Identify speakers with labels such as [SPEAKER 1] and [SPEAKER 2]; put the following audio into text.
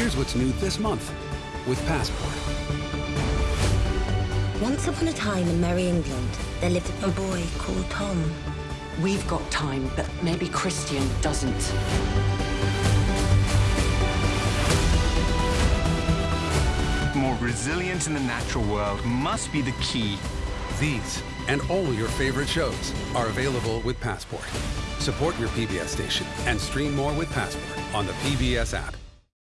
[SPEAKER 1] Here's what's new this month with Passport.
[SPEAKER 2] Once upon a time in Merry England, there lived a boy called Tom.
[SPEAKER 3] We've got time, but maybe Christian doesn't.
[SPEAKER 4] More resilience in the natural world must be the key.
[SPEAKER 1] These and all your favorite shows are available with Passport. Support your PBS station and stream more with Passport on the PBS app.